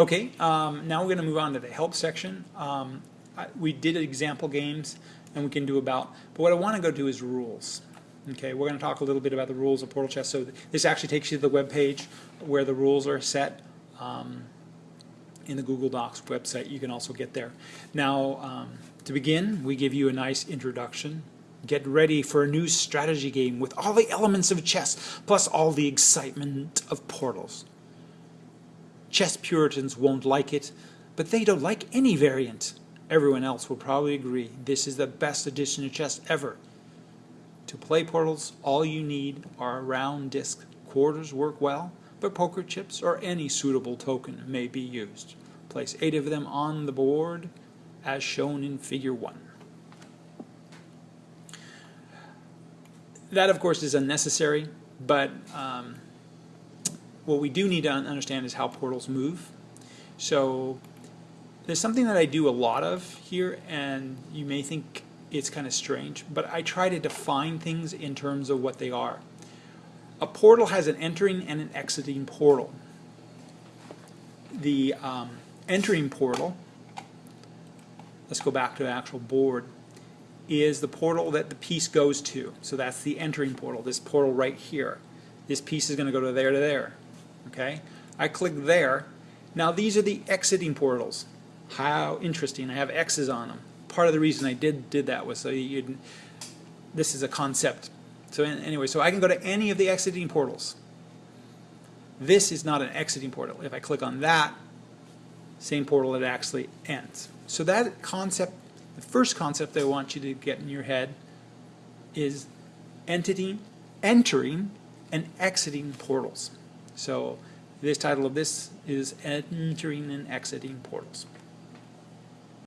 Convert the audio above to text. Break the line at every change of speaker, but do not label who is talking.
Okay, um, now we're going to move on to the help section. Um, I, we did example games, and we can do about, but what I want to go to is rules. Okay, we're going to talk a little bit about the rules of Portal Chess. So th- this actually takes you to the web page where the rules are set. Um, in the Google Docs website, you can also get there. Now, um, to begin, we give you a nice introduction. Get ready for a new strategy game with all the elements of chess, plus all the excitement of portals. Chess Puritans won't like it, but they don't like any variant. Everyone else will probably agree this is the best edition of chess ever. To play Portals, all you need are a round disc. Quarters work well, but poker chips or any suitable token may be used. Place eight of them on the board as shown in figure one. That, of course, is unnecessary, but um, what we do need to understand is how portals move. So there's something that I do a lot of here, and you may think it's kind of strange, but I try to define things in terms of what they are. A portal has an entering and an exiting portal. The um, entering portal, let's go back to the actual board, is the portal that the piece goes to. So that's the entering portal, this portal right here. This piece is going to go to there to there. Okay? I click there. Now these are the exiting portals. How interesting. I have X's on them. Part of the reason I did did that was so you this is a concept. So anyway, so I can go to any of the exiting portals. This is not an exiting portal. If I click on that, same portal it actually ends. So that concept, the first concept I want you to get in your head is entity, entering and exiting portals. So this title of this is entering and exiting portals.